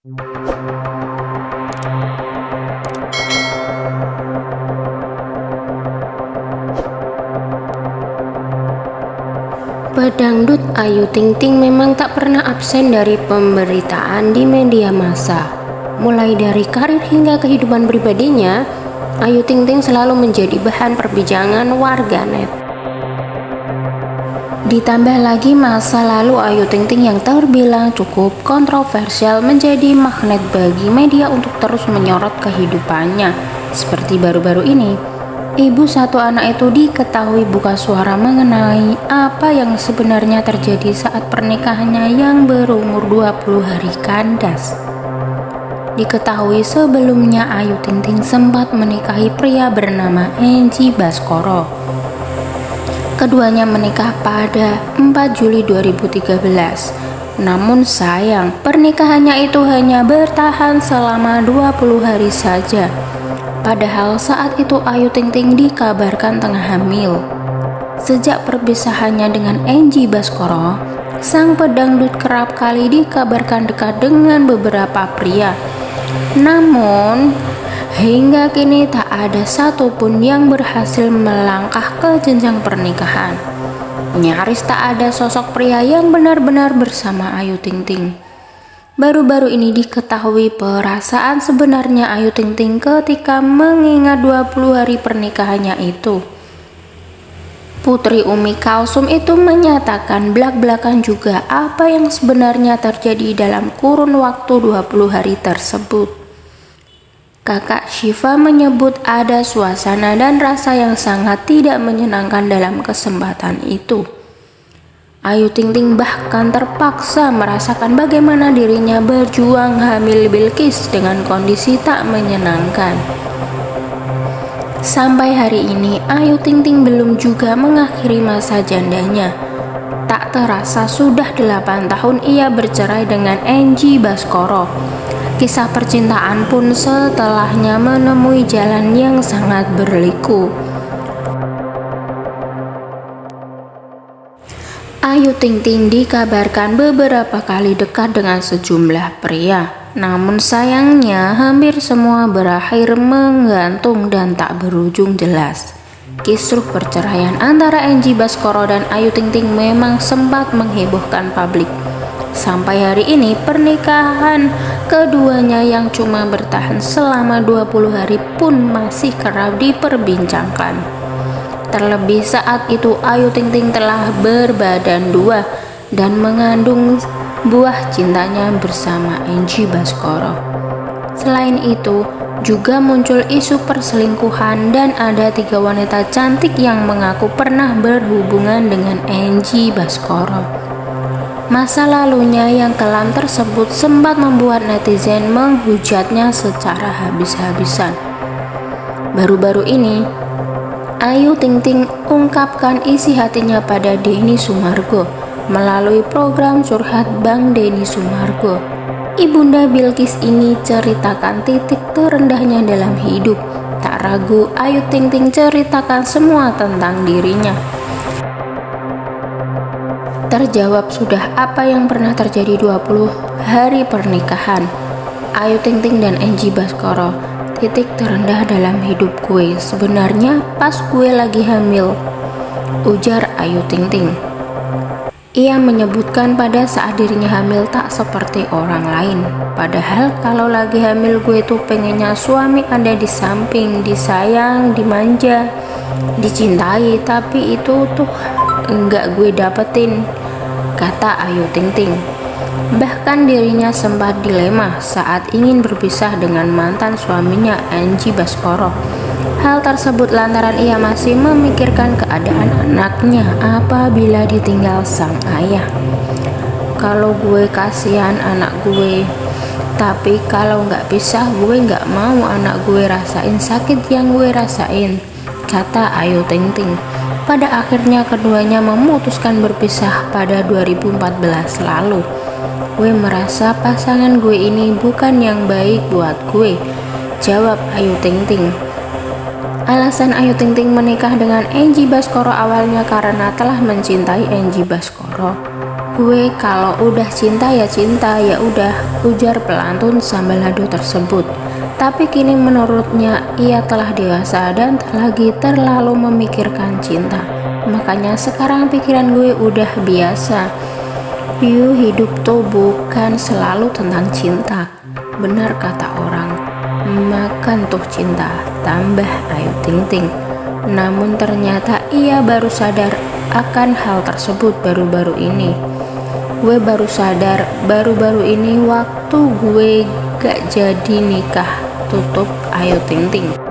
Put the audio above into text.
Pedangdut Ayu Ting Ting memang tak pernah absen dari pemberitaan di media massa. Mulai dari karir hingga kehidupan pribadinya, Ayu Ting Ting selalu menjadi bahan perbincangan warganet. Ditambah lagi masa lalu Ayu Ting Ting yang terbilang cukup kontroversial menjadi magnet bagi media untuk terus menyorot kehidupannya. Seperti baru-baru ini, Ibu satu anak itu diketahui buka suara mengenai apa yang sebenarnya terjadi saat pernikahannya yang berumur 20 hari kandas. Diketahui sebelumnya Ayu Ting Ting sempat menikahi pria bernama Enji Baskoro. Keduanya menikah pada 4 Juli 2013. Namun sayang, pernikahannya itu hanya bertahan selama 20 hari saja Padahal saat itu Ayu Ting Ting dikabarkan tengah hamil. Sejak perpisahannya dengan Angie Baskoro, sang pedangdut kerap kali dikabarkan dekat dengan beberapa pria. Namun, hingga kini tak ada satupun yang berhasil melangkah ke jenjang pernikahan. Nyaris tak ada sosok pria yang benar-benar bersama Ayu Ting Ting. Baru-baru ini diketahui perasaan sebenarnya Ayu Ting Ting ketika mengingat 20 hari pernikahannya itu. Putri Umi Kalsum itu menyatakan belak-belakan juga apa yang sebenarnya terjadi dalam kurun waktu 20 hari tersebut. Kakak Shiva menyebut ada suasana dan rasa yang sangat tidak menyenangkan dalam kesempatan itu. Ayu Ting Ting bahkan terpaksa merasakan bagaimana dirinya berjuang hamil Bilkis dengan kondisi tak menyenangkan. Sampai hari ini, Ayu Ting Ting belum juga mengakhiri masa jandanya. Tak terasa sudah 8 tahun ia bercerai dengan Angie Baskoro. Kisah percintaan pun setelahnya menemui jalan yang sangat berliku. Ayu Ting Ting dikabarkan beberapa kali dekat dengan sejumlah pria. Namun sayangnya hampir semua berakhir menggantung dan tak berujung jelas. Kisruh perceraian antara Angie Baskoro dan Ayu Ting Ting memang sempat menghebohkan publik. Sampai hari ini pernikahan keduanya yang cuma bertahan selama 20 hari pun masih kerap diperbincangkan. Terlebih saat itu Ayu Ting Ting telah berbadan dua dan mengandung buah cintanya bersama Angie Baskoro. Selain itu, juga muncul isu perselingkuhan dan ada tiga wanita cantik yang mengaku pernah berhubungan dengan Angie Baskoro. Masa lalunya yang kelam tersebut sempat membuat netizen menghujatnya secara habis-habisan. Baru-baru ini, Ayu Ting Ting ungkapkan isi hatinya pada Denny Sumargo melalui program Surhat Bang Denny Sumargo. Ibunda Bilkis ini ceritakan titik terendahnya dalam hidup. Tak ragu, Ayu Ting Ting ceritakan semua tentang dirinya. Terjawab sudah apa yang pernah terjadi 20 hari pernikahan. Ayu Ting Ting dan Angie Baskoro titik terendah dalam hidup gue. Sebenarnya pas gue lagi hamil ujar Ayu Ting Ting ia menyebutkan pada saat dirinya hamil tak seperti orang lain. Padahal kalau lagi hamil gue tuh pengennya suami ada di samping disayang dimanja dicintai. Tapi itu tuh enggak gue dapetin kata Ayu Ting Ting Bahkan dirinya sempat dilema saat ingin berpisah dengan mantan suaminya Angie Baskoro. Hal tersebut lantaran ia masih memikirkan keadaan anaknya apabila ditinggal sang ayah. Kalau gue kasihan anak gue, tapi kalau nggak pisah gue nggak mau anak gue rasain sakit yang gue rasain, kata Ayu Ting Ting. Pada akhirnya keduanya memutuskan berpisah pada 2014 lalu. Gue merasa pasangan gue ini bukan yang baik buat gue. Jawab Ayu Ting Ting. Alasan Ayu Ting Ting menikah dengan Angie Baskoro awalnya karena telah mencintai Angie Baskoro. Gue kalau udah cinta ya cinta ya udah ujar pelantun sambalado tersebut. Tapi kini menurutnya ia telah dewasa dan tak lagi terlalu memikirkan cinta. makanya sekarang pikiran gue udah biasa. Yuk hidup tuh bukan selalu tentang cinta. Benar kata orang, makan tuh cinta, tambah Ayu Ting Ting. Namun ternyata ia baru sadar akan hal tersebut baru-baru ini. Gue baru sadar baru-baru ini waktu gue gak jadi nikah tutup Ayu Ting Ting.